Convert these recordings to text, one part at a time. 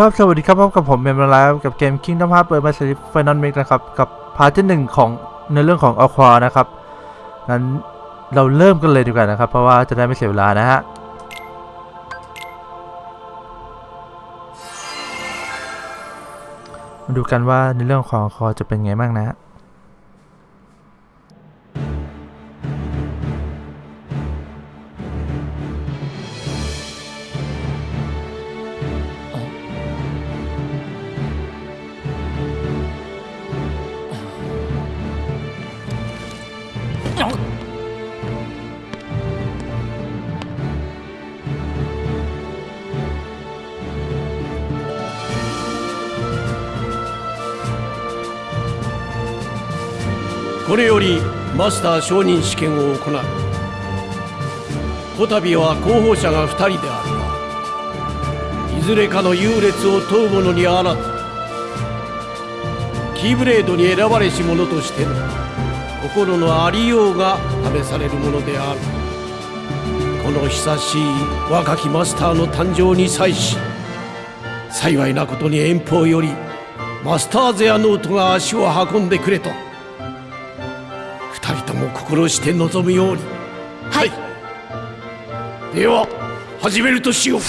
ครับสวัสดีครับพบกับผมเมมไลฟ์กับเกม Kingdom Hearts เปิดมาสริฟ Final Mix นะครับ กับพาร์ทที่หนึ่งของในเรื่องของอควานะครับงั้นเราเริ่มกันเลยดีกว่านะครับ เพราะว่าจะได้ไม่เสียเวลานะฮะมาดูกันว่าในเรื่องของคอจะเป็นไงบ้างนะฮะ これよりマスター承認試験を行う。こたびは候補者が2人であるがいずれかの優劣を問う者にあらずキーブレードに選ばれし者としての心のありようが試されるものである。この久しい若きマスターの誕生に際し幸いなことに遠方よりマスターゼアノートが足を運んでくれとも心して望むように。はい。では始めるとしよう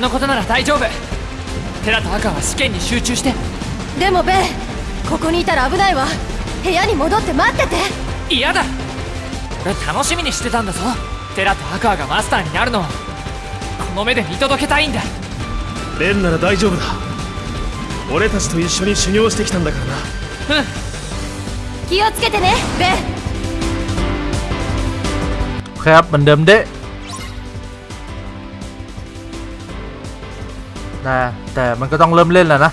のことなら大丈夫。テラと赤は試験に集中して。でもベンここにいたら危ないわ。部屋に戻って待ってて。嫌だ。俺楽しみにしてたんだぞ。テラとアクがマスターになるのを。この目で見届けたいんだ。ベンなら大丈夫だ。俺たちと一緒に修行してきたんだからな。うん。気をつけてねベン。Crap, mendem dek. นะแต่มันก็ต้องเริ่มเล่นแล้วนะ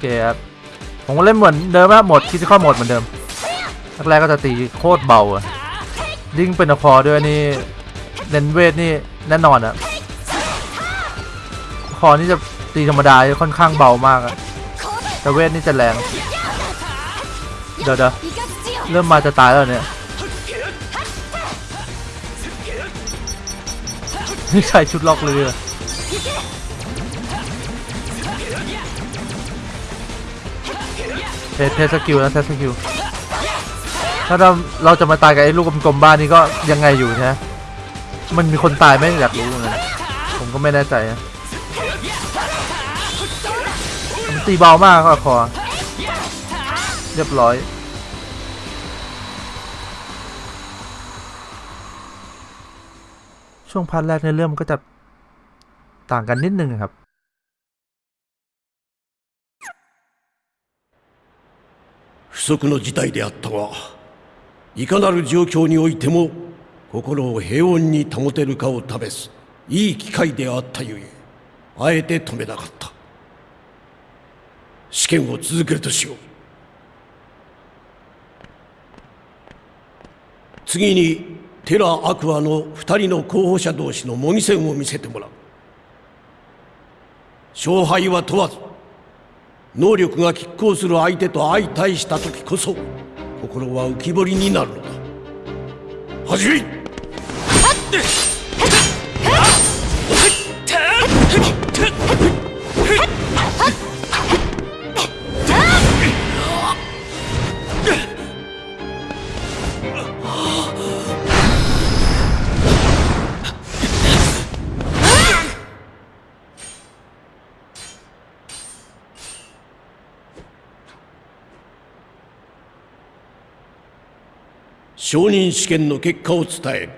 เคครับผมก็เล่นเหมือนเดิมนะหมดคิดข้อหมดเหมือนเดิมแรกก็จะตีโคตรเบาอะยิ่งเป็นคอด้วยนี่เน้นเวทนี่แน่นอนอะคอนี่จะตีธรรมดาค่อนข้างเบามากอะแต่เวทนี่จะแรงเดี๋ยวเดี๋ยวเริ่มมาจะตายแล้วเนี่ยนี่ใส่ชุดล็อกเลย เทสเทสกิลนะเทสสกิลถ้าเราเราจะมาตายกับไอ้ลูกกลมๆบ้านนี้ก็ยังไงอยู่ใช่ไหมมันมีคนตายไหมอยากรู้เหมือนกันผมก็ไม่แน่ใจนะมันตีเบามากก็คอเรียบร้อยช่วงพาร์ทแรกในเรื่องมันก็จะต่างกันนิดนึงครับ 測の事態であったがいかなる状況においても心を平穏に保てるかを試すいい機会であったゆえあえて止めなかった。試験を続けるとしよう。次にテラ・アクアの2人の候補者同士の模擬戦を見せてもらう。勝敗は問わず能力が拮抗する相手と相対した時こそ心は浮き彫りになるのだ。始め承認試験の結果を伝える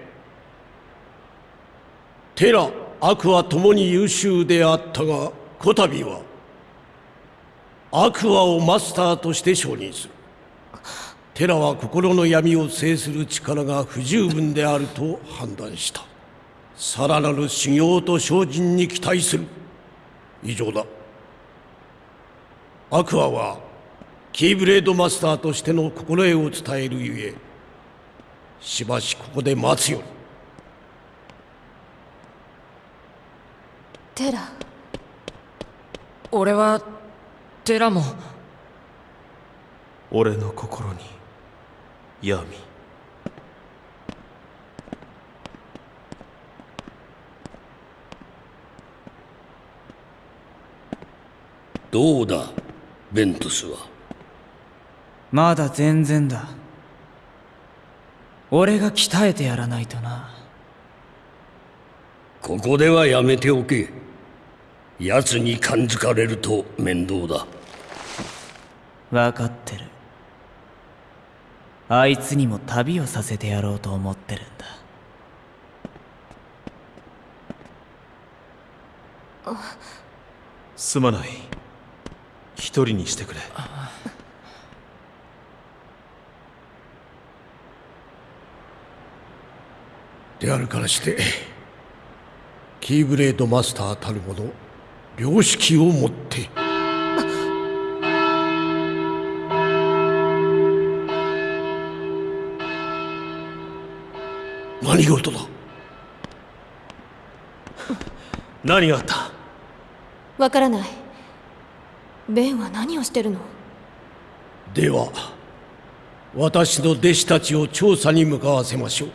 テラ・アクアともに優秀であったがこたびはアクアをマスターとして承認する。テラは心の闇を制する力が不十分であると判断した。さらなる修行と精進に期待する。以上だ。アクアはキーブレードマスターとしての心得を伝えるゆえしばしここで待つより。テラ。俺はテラも。俺の心に闇。どうだベントスは？まだ全然だ俺が鍛えてやらないとな。ここではやめておけ。奴に感づかれると面倒だ。分かってる。あいつにも旅をさせてやろうと思ってるんだ。すまない。一人にしてくれであるからしてキーブレードマスターたるもの良識をもって。何事だ？何があった？わからない。ベンは何をしてるの？では私の弟子たちを調査に向かわせましょう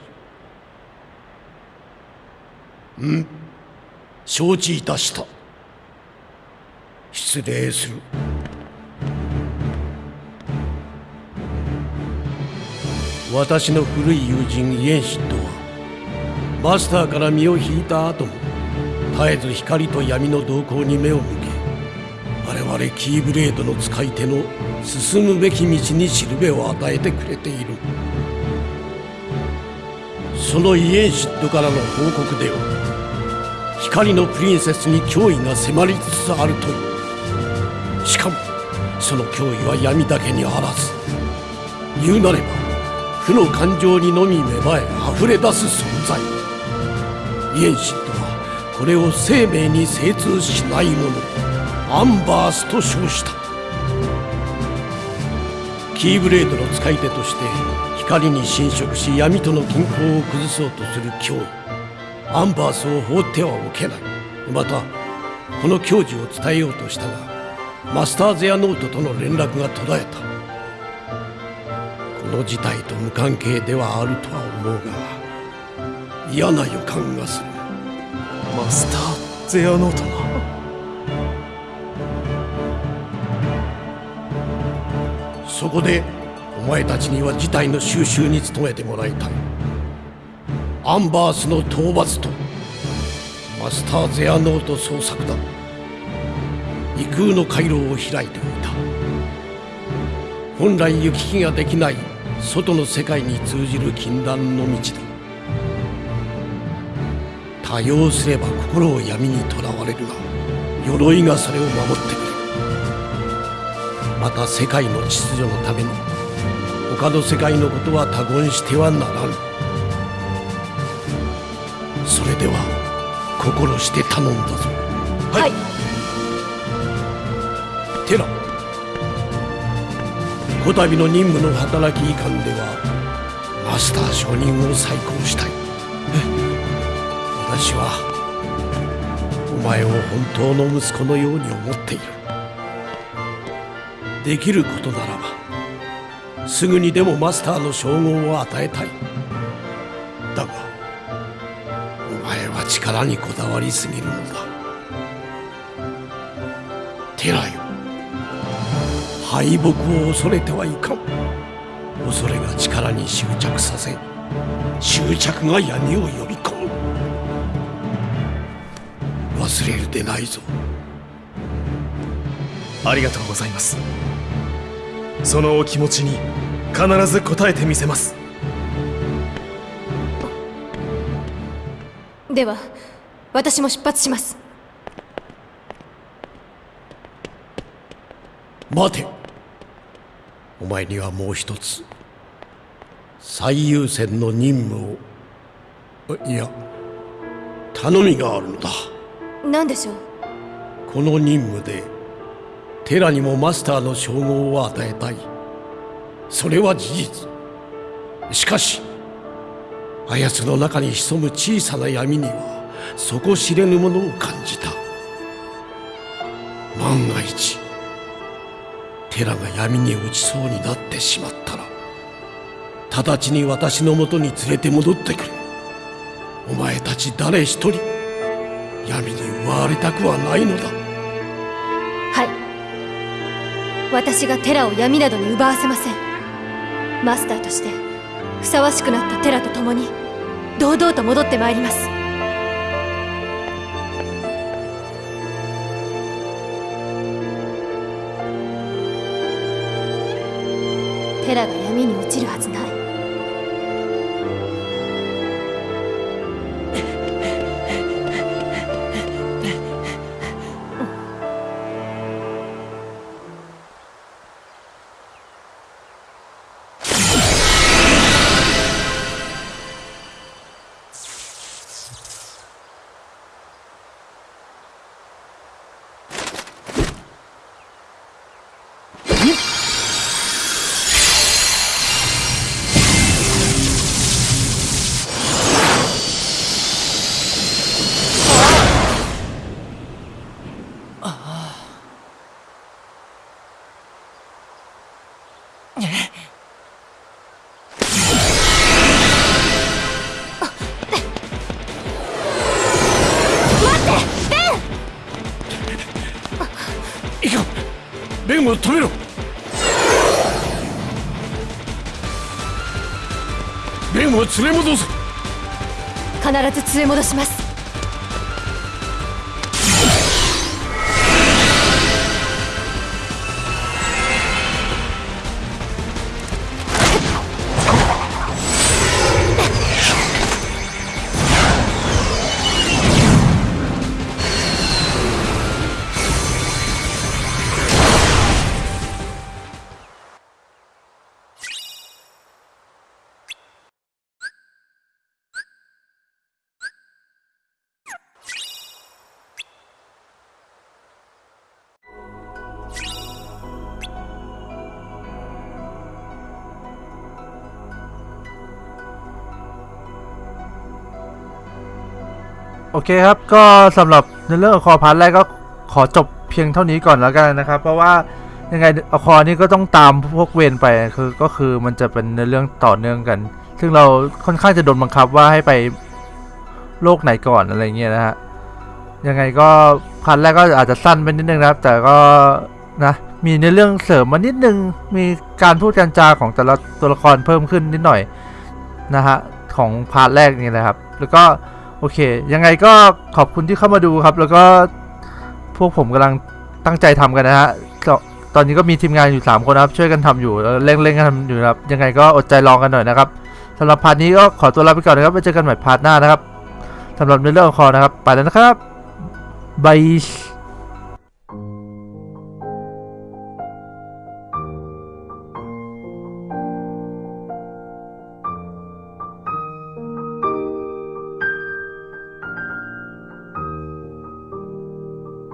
ん。承知いたした。失礼する。私の古い友人イエンシッドはマスターから身を引いた後も絶えず光と闇の動向に目を向け我々キーブレードの使い手の進むべき道にしるべを与えてくれている。そのイエンシッドからの報告では光のプリンセスに脅威が迫りつつあるという。しかもその脅威は闇だけにあらず言うなれば負の感情にのみ芽生え溢れ出す存在。イエンシッドはこれを生命に精通しないものアンバースと称した。キーブレードの使い手として光に侵食し闇との均衡を崩そうとする脅威。アンバースを放ってはおけない。またこの矜持を伝えようとしたがマスターゼアノートとの連絡が途絶えた。この事態と無関係ではあるとは思うが嫌な予感がする。マスターゼアノートがそこでお前たちには事態の収拾に努めてもらいたいアンバースの討伐とマスターゼアノート捜索だ。異空の回廊を開いておいた。本来行き来ができない外の世界に通じる禁断の道だ。多用すれば心を闇にとらわれるが鎧がそれを守ってくれ。るまた世界の秩序のために他の世界のことは他言してはならぬ。それでは心して頼んだぞ。はい。テラこたびの任務の働きいかんではマスター承認を再考したい。私はお前を本当の息子のように思っている。できることならばすぐにでもマスターの称号を与えたい力にこだわりすぎるのだ。テラよ敗北を恐れてはいかん。恐れが力に執着させ執着が闇を呼び込む。忘れるでないぞ。ありがとうございます。そのお気持ちに必ず応えてみせます。では私も出発します。待て。お前にはもう一つ最優先の任務をいや頼みがあるのだ。何でしょう？この任務でテラにもマスターの称号を与えたい。それは事実。しかしあやつの中に潜む小さな闇には底知れぬものを感じた万が一テラが闇に落ちそうになってしまったら直ちに私のもとに連れて戻ってくれお前たち誰一人闇に奪われたくはないのだはい私がテラを闇などに奪わせませんマスターとしてふさわしくなったテラと共に堂々と戻ってまいります。テラが闇に落ちるはずない。を止めろ。ベンを連れ戻せ。必ず連れ戻します。 โอเคครับก็สำหรับในเรื่องของคอพาร์ทแรกก็ขอจบเพียงเท่านี้ก่อนแล้วกันนะครับ เพราะว่ายังไงอคอนี่ก็ต้องตามพวกเวนไปคือก็คือมันจะเป็นในเรื่องต่อเนื่องกัน ซึ่งเราค่อนข้างจะโดนบังคับว่าให้ไปโลกไหนก่อนอะไรเงี้ยนะฮะยังไงก็พาร์ทแรกก็อาจจะสั้นไปนิดนึงนะครับ แต่ก็นะมีในเรื่องเสริมมานิดนึงมีการพูดการจาของแต่ละตัวละครเพิ่มขึ้นนิดหน่อยนะฮะของพาร์ทแรกนี่แหละครับ แล้วก็ อเค ยังไงก็ขอบคุณที่เข้ามาดูครับ แล้วก็พวกผมกำลังตั้งใจทำกันนะฮะตอนนี้ก็มีทีมงานอยู่ 3 คนนะครับ ช่วยกันทำอยู่เร่งๆกันทำอยู่นะครับ ยังไงก็อดใจรองกันหน่อยนะครับสำหรับพาร์ทนี้ก็ขอตัวลาไปก่อนนะครับไว้เจอกันใหม่พาร์ทหน้านะครับสำหรับในเรื่องของคอนะครับ ไปแล้วนะครับบาย